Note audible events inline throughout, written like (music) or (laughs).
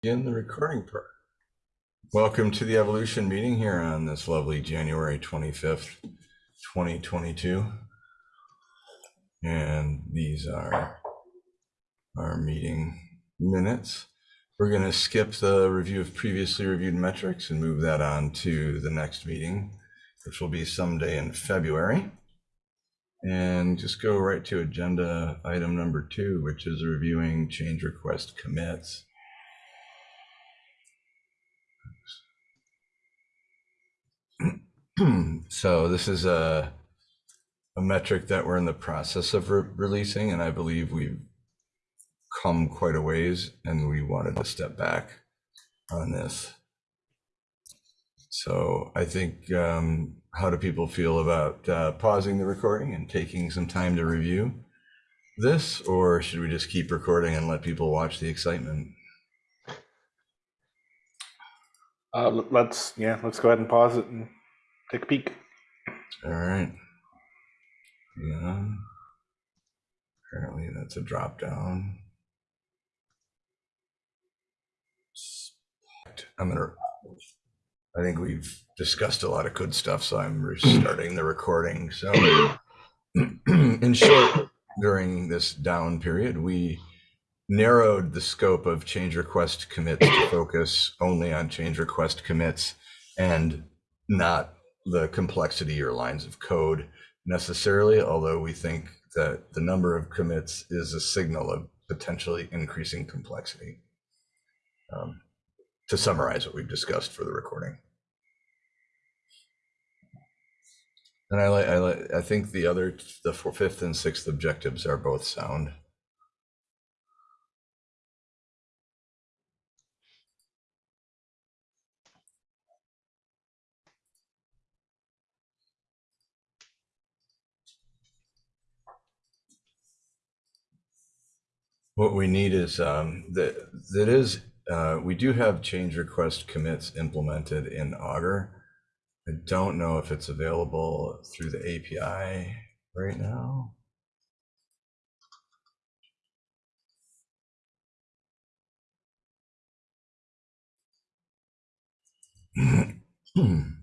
Begin the recording part. Welcome to the Evolution meeting here on this lovely January 25th, 2022. And these are our meeting minutes. We're going to skip the review of previously reviewed metrics and move that on to the next meeting, which will be someday in February. And just go right to agenda item number two, which is reviewing change request commits. (clears throat) so this is a a metric that we're in the process of re releasing, and I believe we've come quite a ways, and we wanted to step back on this. So I think, um, how do people feel about uh, pausing the recording and taking some time to review this, or should we just keep recording and let people watch the excitement? Uh, let's yeah, let's go ahead and pause it and take a peek. All right. Yeah. Apparently that's a drop down. I'm gonna. I think we've discussed a lot of good stuff, so I'm restarting the recording. So, (clears throat) in short, during this down period, we narrowed the scope of change request commits to focus only on change request commits and not the complexity or lines of code necessarily, although we think that the number of commits is a signal of potentially increasing complexity. Um, to summarize what we've discussed for the recording. And I like, I like, I think the other, the four, fifth and sixth objectives are both sound. What we need is um, that that is uh, we do have change request commits implemented in Augur. I don't know if it's available through the API right now. (clears throat)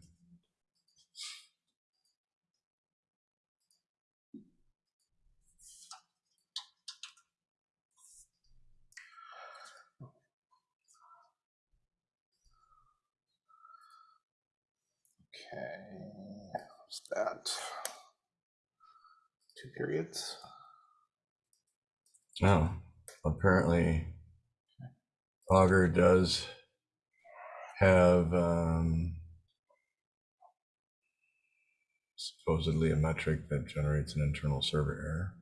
what's that? Two periods. Oh, apparently Augur does have um, supposedly a metric that generates an internal server error.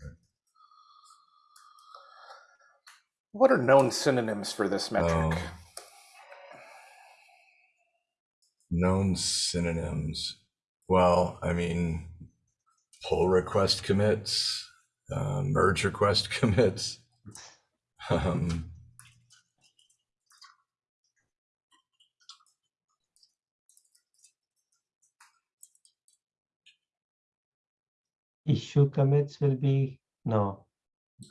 What are known synonyms for this metric? Um, known synonyms. Well, I mean, pull request commits, uh, merge request (laughs) commits. Um, issue commits will be no.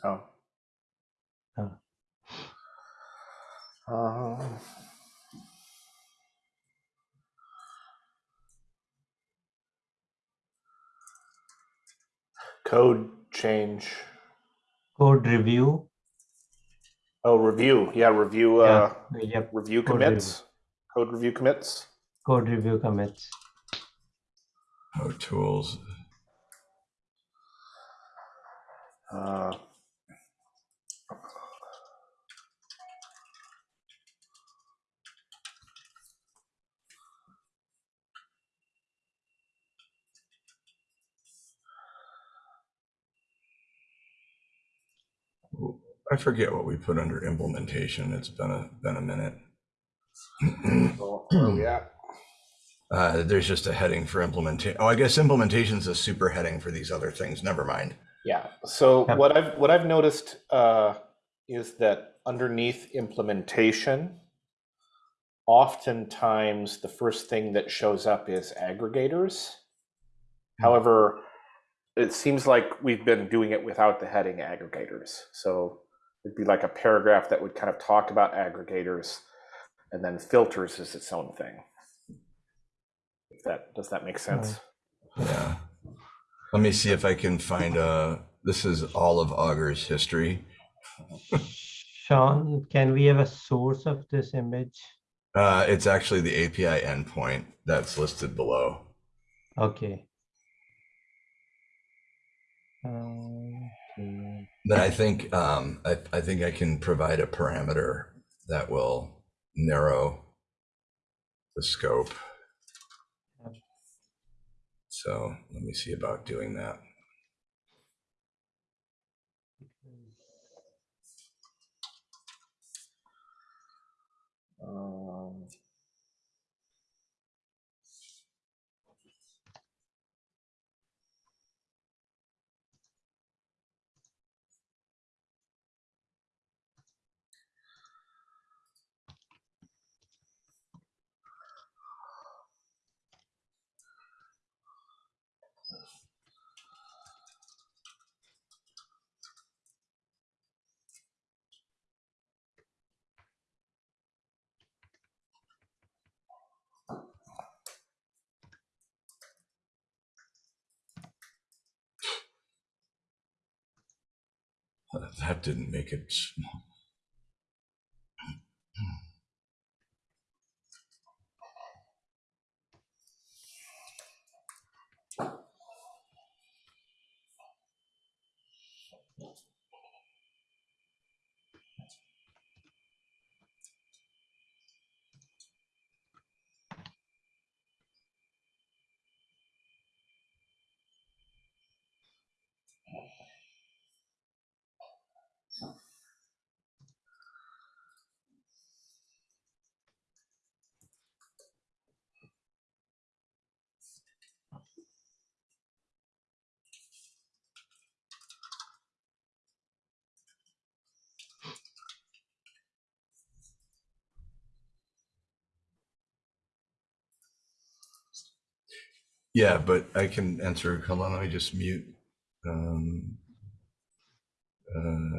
No. Oh. Um, code change. Code review. Oh, review. Yeah, review. Uh, Yep. review Code commits. Code review commits. Code review commits. oh, tools. Uh, I forget what we put under implementation. It's been a been a minute. so where are we at? (clears throat) Uh, there's just a heading for implementation. Oh, I guess implementation is a super heading for these other things. Never mind. Yeah. So Yep. what I've what I've noticed uh, is that underneath implementation, oftentimes the first thing that shows up is aggregators. However, it seems like we've been doing it without the heading aggregators. So it'd be like a paragraph that would kind of talk about aggregators. and then filters is its own thing. If that does that make sense? Yeah. Let me see if I can find uh this is all of Augur's history. Sean, can we have a source of this image? Uh it's actually the API endpoint that's listed below. Okay. Um, Then I think um I, I think I can provide a parameter that will narrow the scope. So let me see about doing that. Um, That didn't make it small. Yeah, but I can answer. Hold on, let me just mute. Um, uh,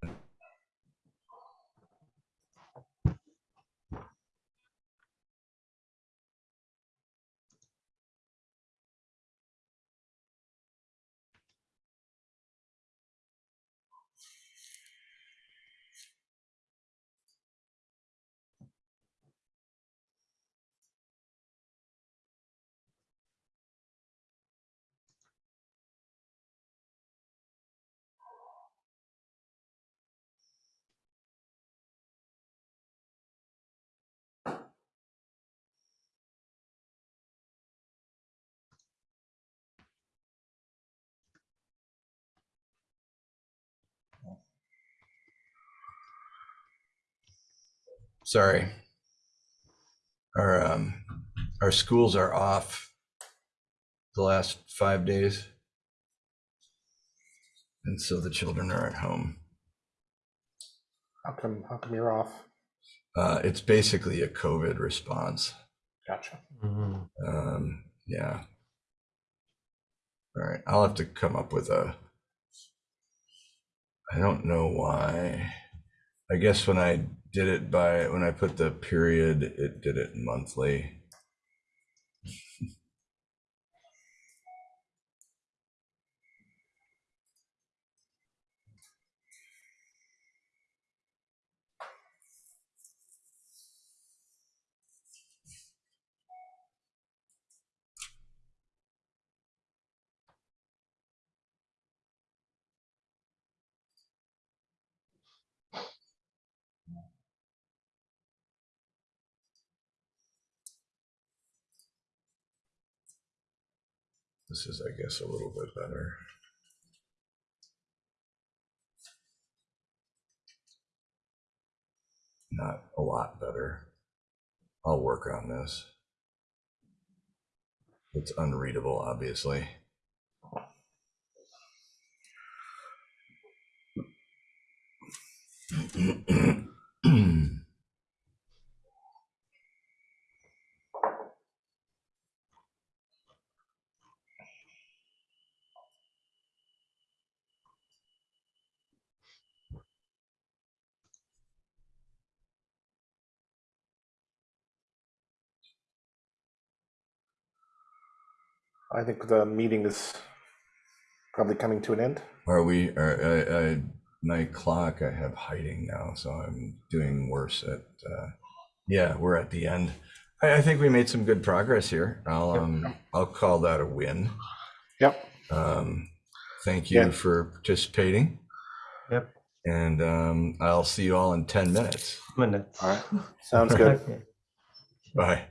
sorry. Our um, our schools are off the last five days, and so the children are at home. how come how come you're off? Uh, it's basically a COVID response. Gotcha. Mhm. Um, yeah. All right, I'll have to come up with a. I don't know why. I guess when I did it by when I put the period, it did it monthly. (laughs) This is, I guess, a little bit better. Not a lot better. I'll work on this. It's unreadable, obviously. (clears throat) I think the meeting is probably coming to an end. Are we, are, uh, uh, nine o'clock, I have hiding now, so I'm doing worse at, uh, yeah, we're at the end. I, I think we made some good progress here. I'll, um, I'll call that a win. Yep. Um, thank Yeah. you for participating. Yep. And, um, I'll see you all in ten minutes. Minutes. All right. Sounds good. Okay. Bye.